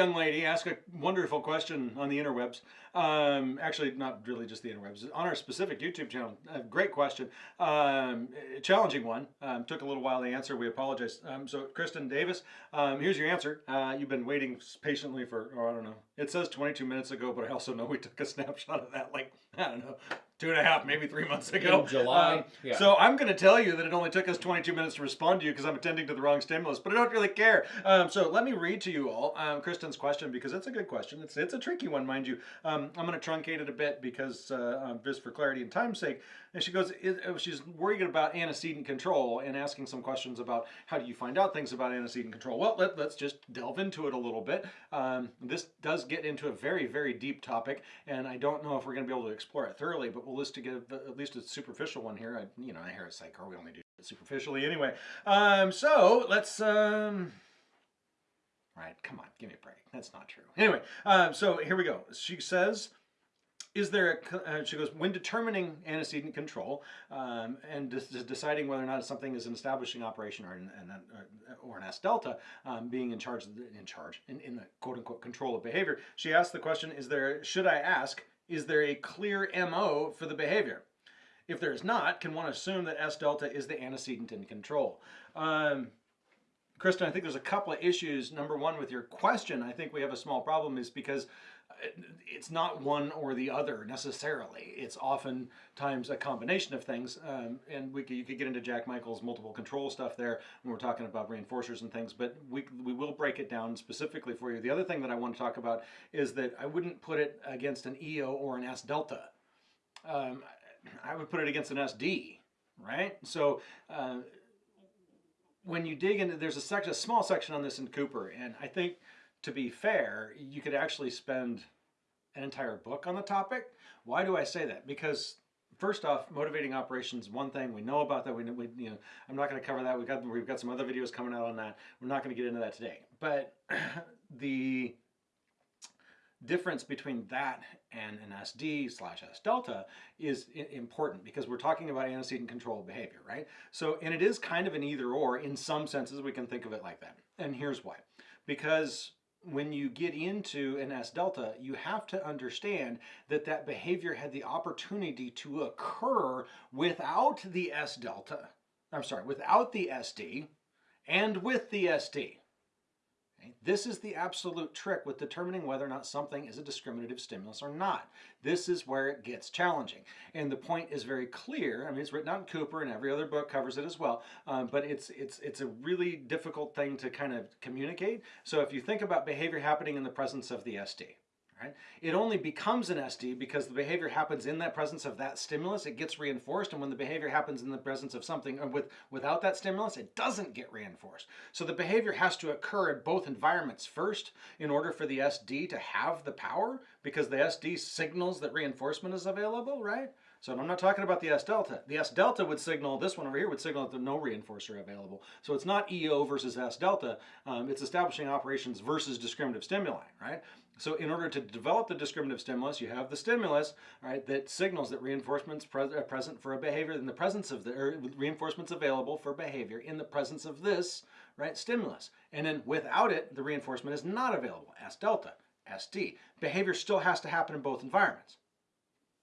young lady asked a wonderful question on the interwebs. Um, actually, not really just the interwebs. On our specific YouTube channel, a great question, um, challenging one. Um, took a little while to answer. We apologize. Um, so, Kristen Davis, um, here's your answer. Uh, you've been waiting patiently for, oh, I don't know. It says 22 minutes ago, but I also know we took a snapshot of that like I don't know two and a half, maybe three months ago. In July. Um, yeah. So I'm going to tell you that it only took us 22 minutes to respond to you because I'm attending to the wrong stimulus, but I don't really care. Um, so let me read to you all um, Kristen's question because it's a good question. It's it's a tricky one, mind you. Um, I'm going to truncate it a bit because uh, um, just for clarity and time's sake. And she goes, is, uh, she's worried about antecedent control and asking some questions about how do you find out things about antecedent control. Well, let, us just delve into it a little bit. Um, this does get into a very, very deep topic, and I don't know if we're going to be able to explore it thoroughly, but we'll list to get at least a superficial one here. I, you know, I hear a psycho, we only do it superficially anyway. Um, so let's, um, right, come on, give me a break. That's not true. Anyway, um, so here we go. She says, is there a, uh, she goes, when determining antecedent control um, and deciding whether or not something is an establishing operation or an, an, uh, or an S delta, um, being in charge, the, in charge, in, in the quote unquote control of behavior, she asked the question, is there, should I ask, is there a clear MO for the behavior? If there is not, can one assume that S delta is the antecedent in control? Um, Kristen, I think there's a couple of issues. Number one, with your question, I think we have a small problem is because it's not one or the other necessarily. It's oftentimes a combination of things. Um, and we could, you could get into Jack Michael's multiple control stuff there when we're talking about reinforcers and things, but we, we will break it down specifically for you. The other thing that I want to talk about is that I wouldn't put it against an EO or an S delta. Um, I would put it against an SD, right? So uh, when you dig into, there's a section, a small section on this in Cooper, and I think to be fair, you could actually spend an entire book on the topic. Why do I say that? Because first off, motivating operations, one thing we know about that. We, we you know, I'm not going to cover that. We've got we've got some other videos coming out on that. We're not going to get into that today. But the difference between that and an SD slash S delta is important because we're talking about antecedent control behavior, right? So, and it is kind of an either or in some senses we can think of it like that. And here's why. Because when you get into an S delta, you have to understand that that behavior had the opportunity to occur without the S delta. I'm sorry, without the SD and with the SD. This is the absolute trick with determining whether or not something is a discriminative stimulus or not. This is where it gets challenging. And the point is very clear. I mean, it's written out in Cooper and every other book covers it as well. Um, but it's, it's, it's a really difficult thing to kind of communicate. So if you think about behavior happening in the presence of the SD, Right? It only becomes an SD because the behavior happens in that presence of that stimulus. It gets reinforced, and when the behavior happens in the presence of something uh, with without that stimulus, it doesn't get reinforced. So the behavior has to occur in both environments first in order for the SD to have the power, because the SD signals that reinforcement is available, right? So I'm not talking about the S delta. The S delta would signal, this one over here would signal that there's no reinforcer available. So it's not EO versus S delta, um, it's establishing operations versus discriminative stimuli, right? So in order to develop the discriminative stimulus, you have the stimulus, right, that signals that reinforcement's pre uh, present for a behavior in the presence of the, or reinforcement's available for behavior in the presence of this, right, stimulus. And then without it, the reinforcement is not available, S delta, SD. Behavior still has to happen in both environments.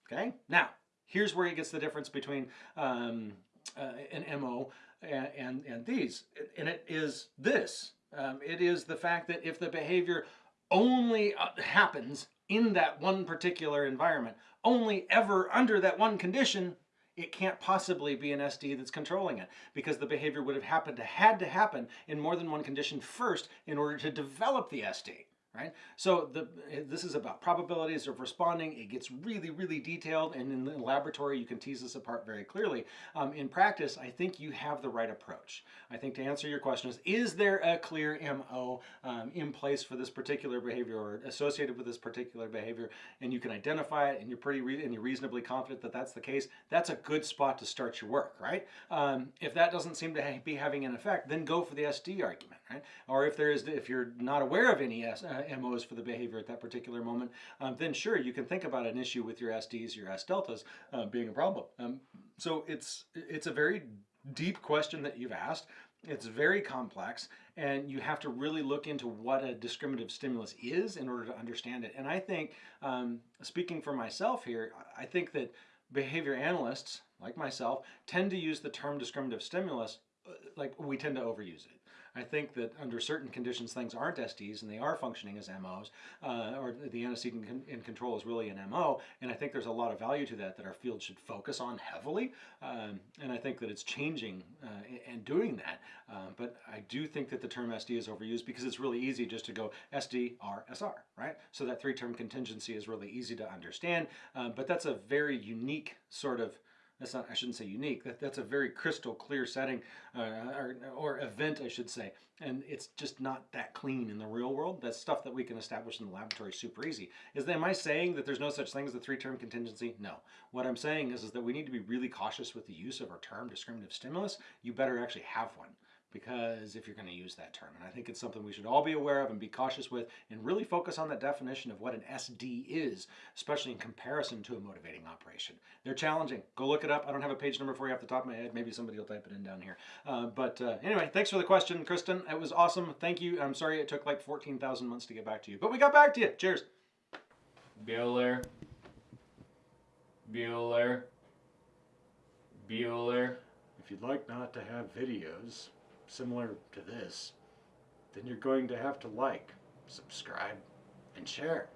Okay? Now, here's where it gets the difference between um, uh, an MO and, and, and, these. And it is this. Um, it is the fact that if the behavior only uh, happens in that one particular environment, only ever under that one condition, it can't possibly be an SD that's controlling it because the behavior would have happened to had to happen in more than one condition first in order to develop the SD right? So the, this is about probabilities of responding. It gets really, really detailed, and in the laboratory, you can tease this apart very clearly. Um, in practice, I think you have the right approach. I think to answer your question is, is there a clear MO um, in place for this particular behavior or associated with this particular behavior, and you can identify it, and you're pretty and you're reasonably confident that that's the case, that's a good spot to start your work, right? Um, if that doesn't seem to ha be having an effect, then go for the SD argument, right? Or if there is, if you're not aware of any S, uh, MOs for the behavior at that particular moment, um, then sure, you can think about an issue with your SDs, your S deltas uh, being a problem. Um, so it's, it's a very deep question that you've asked. It's very complex, and you have to really look into what a discriminative stimulus is in order to understand it. And I think, um, speaking for myself here, I think that behavior analysts, like myself, tend to use the term discriminative stimulus uh, like we tend to overuse it. I think that under certain conditions, things aren't SDs and they are functioning as MOs, uh, or the antecedent in, in, control is really an MO. And I think there's a lot of value to that that our field should focus on heavily. Um, and I think that it's changing uh, and doing that. Uh, but I do think that the term SD is overused because it's really easy just to go SD, R, SR, right? So that three term contingency is really easy to understand. Uh, but that's a very unique sort of that's not, I shouldn't say unique, that, that's a very crystal clear setting uh, or, or event, I should say. And it's just not that clean in the real world. That's stuff that we can establish in the laboratory super easy. Is that, am I saying that there's no such thing as a three-term contingency? No. What I'm saying is, is that we need to be really cautious with the use of our term discriminative stimulus. You better actually have one because if you're going to use that term. And I think it's something we should all be aware of and be cautious with and really focus on the definition of what an SD is, especially in comparison to a motivating operation. They're challenging. Go look it up. I don't have a page number for you off the top of my head. Maybe somebody will type it in down here. Uh, but uh, anyway, thanks for the question, Kristen. It was awesome. Thank you. I'm sorry it took like 14,000 months to get back to you, but we got back to you. Cheers. Bueller. Bueller. Bueller. If you'd like not to have videos, similar to this, then you're going to have to like, subscribe, and share.